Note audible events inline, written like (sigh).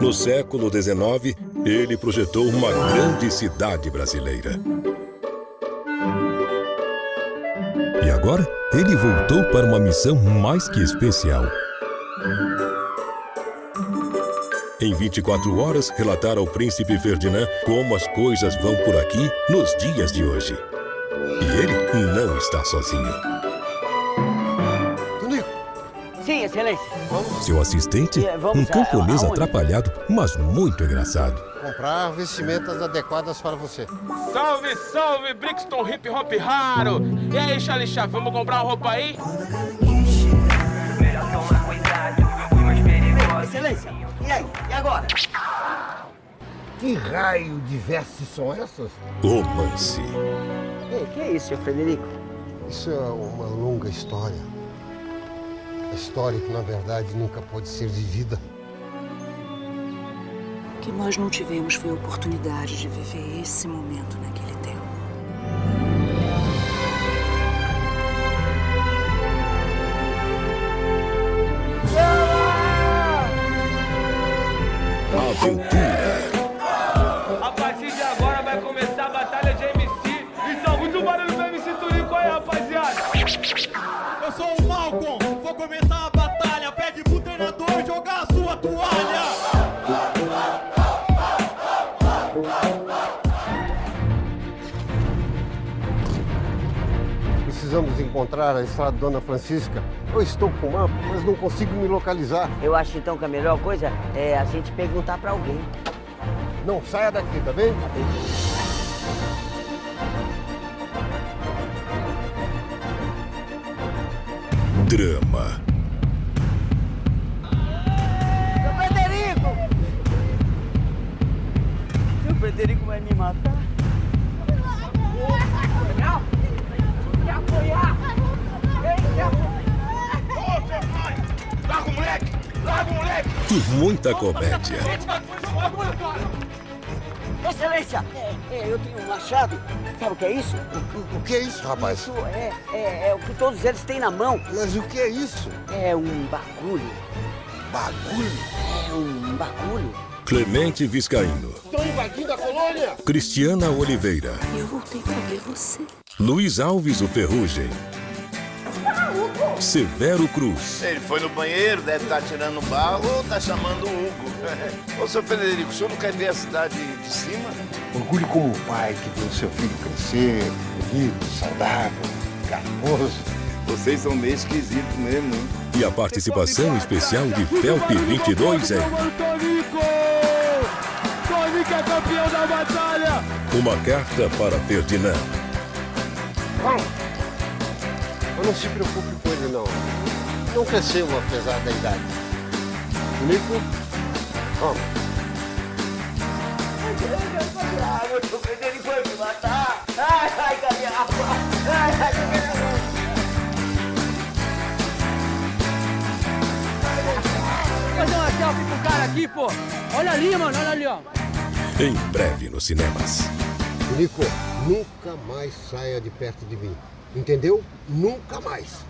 No século XIX, ele projetou uma grande cidade brasileira. E agora, ele voltou para uma missão mais que especial. Em 24 horas, relatar ao príncipe Ferdinand como as coisas vão por aqui nos dias de hoje. E ele não está sozinho. Sim, excelência. Seu assistente, É, vamos um camponês atrapalhado, mas muito engraçado. Comprar vestimentas adequadas para você. Salve, salve, Brixton Hip Hop Raro! E aí, Charlie Chave, vamos comprar uma roupa aí? Excelência. E aí? E agora? Que raio de vestes são essas? Romance. Ei, que é isso, seu Frederico? Isso é uma longa história. A história que, na verdade, nunca pode ser vivida. O que nós não tivemos foi a oportunidade de viver esse momento naquele tempo. Aventura. A partir de agora vai começar a batalha de MC. Então, muito barulho pro MC Turico aí, rapaziada. Eu sou o começar a batalha. Pede pro treinador jogar a sua toalha. Precisamos encontrar a estrada Dona Francisca. Eu estou com o mapa, mas não consigo me localizar. Eu acho então que a melhor coisa é a gente perguntar pra alguém. Não saia daqui, tá bem? Drama. Seu Frederico! Seu Frederico vai me matar? Larga o moleque! Larga o moleque! E muita comédia. Excelência! É, eu tenho um machado. Sabe o que é isso? O que é isso, rapaz? Isso é, é, é o que todos eles têm na mão. Mas o que é isso? É um bagulho. Bagulho? É um bagulho. Clemente Viscaíno. Estão invadindo a colônia! Cristiana Oliveira. Eu voltei pra ver você. Luiz Alves o Ferrugem. Severo Cruz. Ele foi no banheiro, deve estar tirando barro ou tá chamando o Hugo. (laughs) Ô, seu Frederico, o senhor não quer ver a cidade de cima? Orgulho como pai que viu seu filho crescer, bonito, saudável, garboso. Vocês são meio esquisitos mesmo, hein? E a participação especial de Felpe 22 em Tonico! Tonico é campeão da batalha! Uma Carta para Ferdinand. Calma! Mas não se preocupe ele, não. Não cresceu apesar da idade. Nico, vamos. Ah, meu vai me matar. Ai, ai, cadê a Ai, ai, cadê a fazer uma selfie com o cara aqui, pô. Olha ali, mano, olha ali, ó. Em breve nos cinemas. Nico, nunca mais saia de perto de mim. Entendeu? Nunca mais.